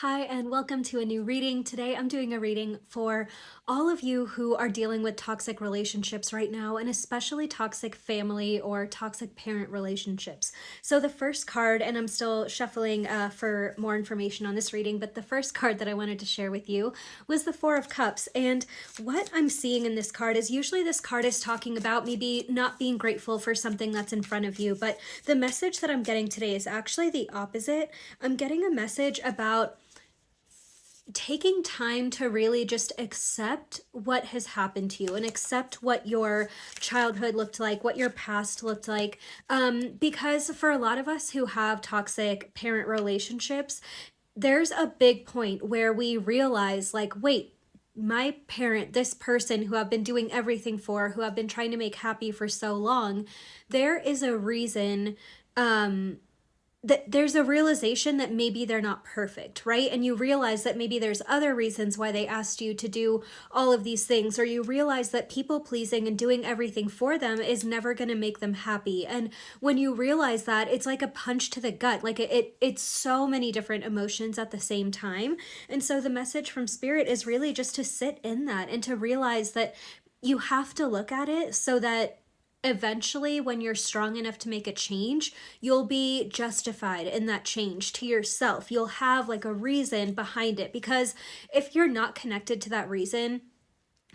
Hi, and welcome to a new reading. Today I'm doing a reading for all of you who are dealing with toxic relationships right now, and especially toxic family or toxic parent relationships. So, the first card, and I'm still shuffling uh, for more information on this reading, but the first card that I wanted to share with you was the Four of Cups. And what I'm seeing in this card is usually this card is talking about maybe not being grateful for something that's in front of you, but the message that I'm getting today is actually the opposite. I'm getting a message about taking time to really just accept what has happened to you and accept what your childhood looked like, what your past looked like. Um, because for a lot of us who have toxic parent relationships, there's a big point where we realize, like, wait, my parent, this person who I've been doing everything for, who I've been trying to make happy for so long, there is a reason um, that there's a realization that maybe they're not perfect, right? And you realize that maybe there's other reasons why they asked you to do all of these things, or you realize that people pleasing and doing everything for them is never going to make them happy. And when you realize that, it's like a punch to the gut. Like it, it, it's so many different emotions at the same time. And so the message from spirit is really just to sit in that and to realize that you have to look at it so that eventually when you're strong enough to make a change you'll be justified in that change to yourself you'll have like a reason behind it because if you're not connected to that reason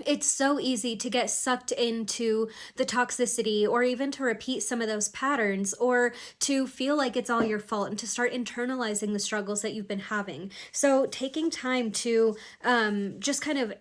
it's so easy to get sucked into the toxicity or even to repeat some of those patterns or to feel like it's all your fault and to start internalizing the struggles that you've been having. So, taking time to um, just kind of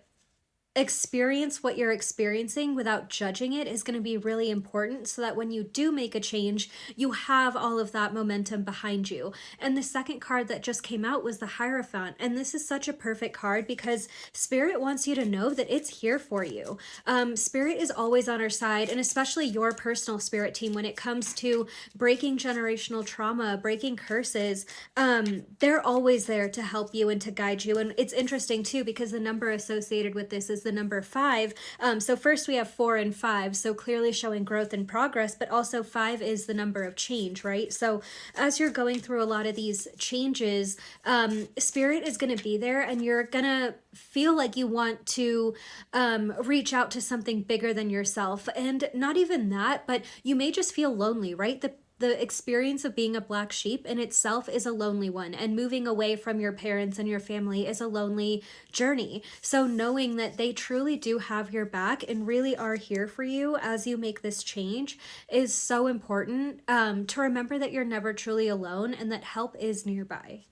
experience what you're experiencing without judging it is going to be really important so that when you do make a change, you have all of that momentum behind you. And the second card that just came out was the Hierophant. And this is such a perfect card because Spirit wants you to know that it's here for you. Um, Spirit is always on our side, and especially your personal Spirit team when it comes to breaking generational trauma, breaking curses. Um, they're always there to help you and to guide you. And it's interesting too because the number associated with this is the number five. Um, so first we have four and five, so clearly showing growth and progress, but also five is the number of change, right? So as you're going through a lot of these changes, um, spirit is going to be there and you're going to feel like you want to um, reach out to something bigger than yourself. And not even that, but you may just feel lonely, right? The the experience of being a black sheep in itself is a lonely one, and moving away from your parents and your family is a lonely journey. So, knowing that they truly do have your back and really are here for you as you make this change is so important um, to remember that you're never truly alone and that help is nearby.